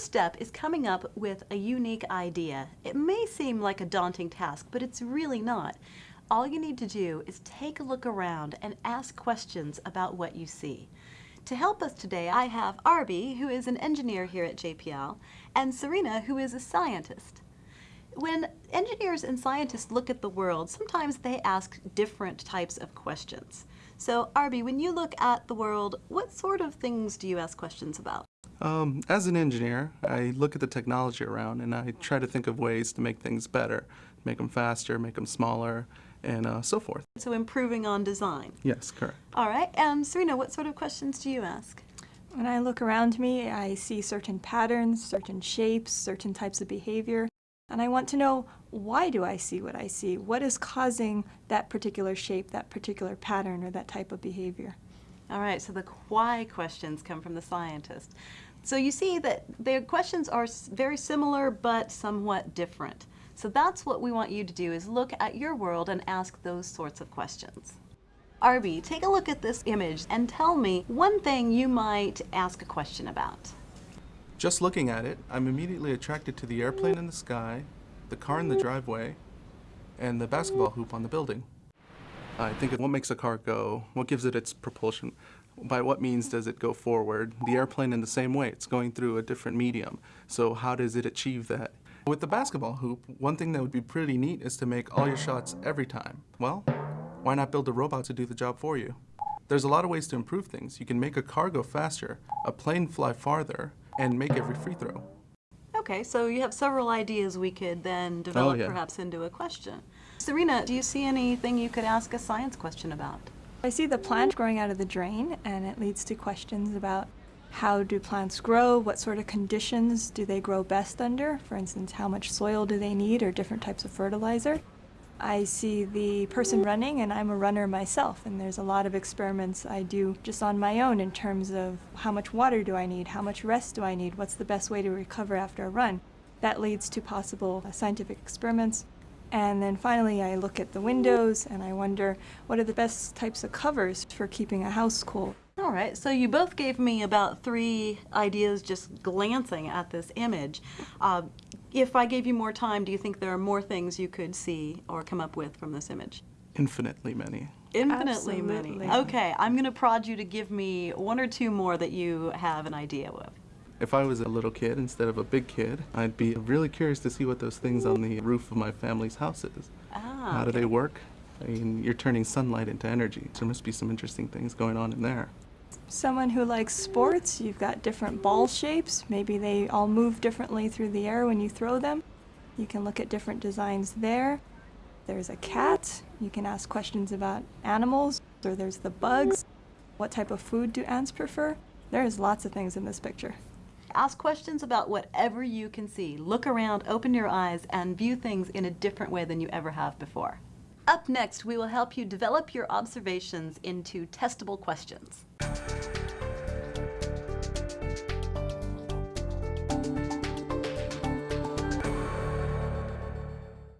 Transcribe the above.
first step is coming up with a unique idea. It may seem like a daunting task, but it's really not. All you need to do is take a look around and ask questions about what you see. To help us today, I have Arby, who is an engineer here at JPL, and Serena, who is a scientist. When engineers and scientists look at the world, sometimes they ask different types of questions. So, Arby, when you look at the world, what sort of things do you ask questions about? Um, as an engineer, I look at the technology around and I try to think of ways to make things better, make them faster, make them smaller, and uh, so forth. So improving on design. Yes, correct. All right. And Serena, what sort of questions do you ask? When I look around me, I see certain patterns, certain shapes, certain types of behavior, and I want to know why do I see what I see? What is causing that particular shape, that particular pattern, or that type of behavior? All right, so the why questions come from the scientist. So you see that the questions are very similar but somewhat different. So that's what we want you to do is look at your world and ask those sorts of questions. Arby, take a look at this image and tell me one thing you might ask a question about. Just looking at it, I'm immediately attracted to the airplane in the sky, the car in the driveway, and the basketball hoop on the building. I think of what makes a car go, what gives it its propulsion, by what means does it go forward? The airplane in the same way, it's going through a different medium. So how does it achieve that? With the basketball hoop, one thing that would be pretty neat is to make all your shots every time. Well, why not build a robot to do the job for you? There's a lot of ways to improve things. You can make a car go faster, a plane fly farther, and make every free throw. Okay, so you have several ideas we could then oh, develop oh, yeah. perhaps into a question. Serena, do you see anything you could ask a science question about? I see the plant growing out of the drain, and it leads to questions about how do plants grow, what sort of conditions do they grow best under, for instance, how much soil do they need or different types of fertilizer. I see the person running, and I'm a runner myself, and there's a lot of experiments I do just on my own in terms of how much water do I need, how much rest do I need, what's the best way to recover after a run. That leads to possible scientific experiments. And then finally, I look at the windows and I wonder what are the best types of covers for keeping a house cool. All right, so you both gave me about three ideas just glancing at this image. Uh, if I gave you more time, do you think there are more things you could see or come up with from this image? Infinitely many. Infinitely Absolutely. many. Okay, I'm going to prod you to give me one or two more that you have an idea of. If I was a little kid instead of a big kid, I'd be really curious to see what those things on the roof of my family's house is. Ah, How do okay. they work? I mean, you're turning sunlight into energy. So there must be some interesting things going on in there. Someone who likes sports, you've got different ball shapes. Maybe they all move differently through the air when you throw them. You can look at different designs there. There's a cat. You can ask questions about animals. Or there's the bugs. What type of food do ants prefer? There's lots of things in this picture. Ask questions about whatever you can see. Look around, open your eyes, and view things in a different way than you ever have before. Up next, we will help you develop your observations into testable questions.